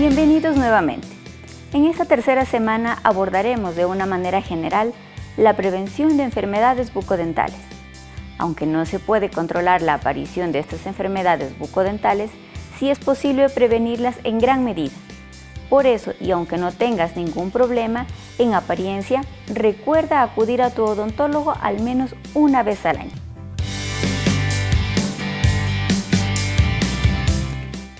Bienvenidos nuevamente. En esta tercera semana abordaremos de una manera general la prevención de enfermedades bucodentales. Aunque no se puede controlar la aparición de estas enfermedades bucodentales, sí es posible prevenirlas en gran medida. Por eso, y aunque no tengas ningún problema, en apariencia, recuerda acudir a tu odontólogo al menos una vez al año.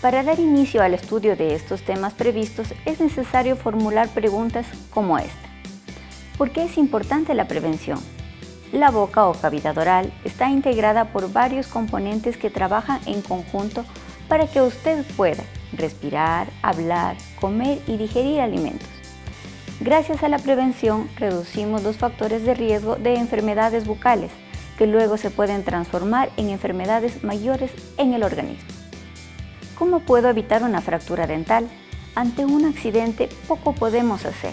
Para dar inicio al estudio de estos temas previstos es necesario formular preguntas como esta. ¿Por qué es importante la prevención? La boca o cavidad oral está integrada por varios componentes que trabajan en conjunto para que usted pueda respirar, hablar, comer y digerir alimentos. Gracias a la prevención reducimos los factores de riesgo de enfermedades bucales que luego se pueden transformar en enfermedades mayores en el organismo. ¿Cómo puedo evitar una fractura dental? Ante un accidente poco podemos hacer,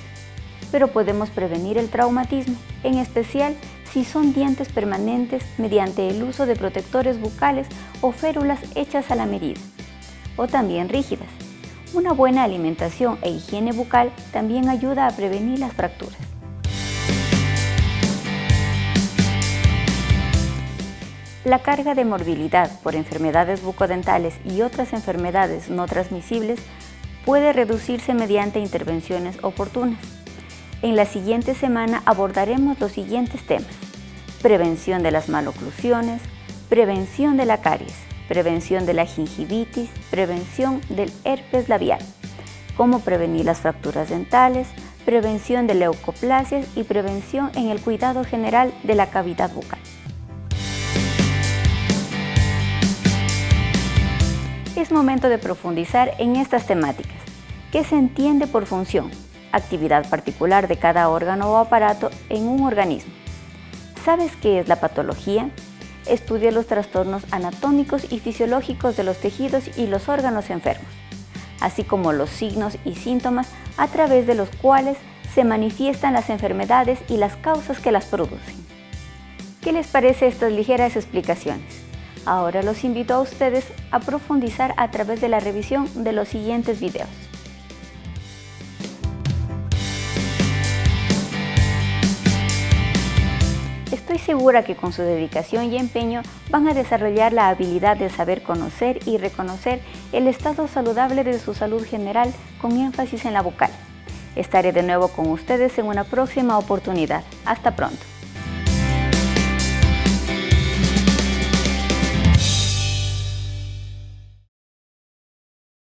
pero podemos prevenir el traumatismo, en especial si son dientes permanentes mediante el uso de protectores bucales o férulas hechas a la medida, o también rígidas. Una buena alimentación e higiene bucal también ayuda a prevenir las fracturas. La carga de morbilidad por enfermedades bucodentales y otras enfermedades no transmisibles puede reducirse mediante intervenciones oportunas. En la siguiente semana abordaremos los siguientes temas. Prevención de las maloclusiones, prevención de la caries, prevención de la gingivitis, prevención del herpes labial, cómo prevenir las fracturas dentales, prevención de leucoplasias y prevención en el cuidado general de la cavidad bucal. Es momento de profundizar en estas temáticas. ¿Qué se entiende por función? Actividad particular de cada órgano o aparato en un organismo. ¿Sabes qué es la patología? Estudia los trastornos anatómicos y fisiológicos de los tejidos y los órganos enfermos, así como los signos y síntomas a través de los cuales se manifiestan las enfermedades y las causas que las producen. ¿Qué les parece estas ligeras explicaciones? Ahora los invito a ustedes a profundizar a través de la revisión de los siguientes videos. Estoy segura que con su dedicación y empeño van a desarrollar la habilidad de saber conocer y reconocer el estado saludable de su salud general con énfasis en la vocal. Estaré de nuevo con ustedes en una próxima oportunidad. Hasta pronto.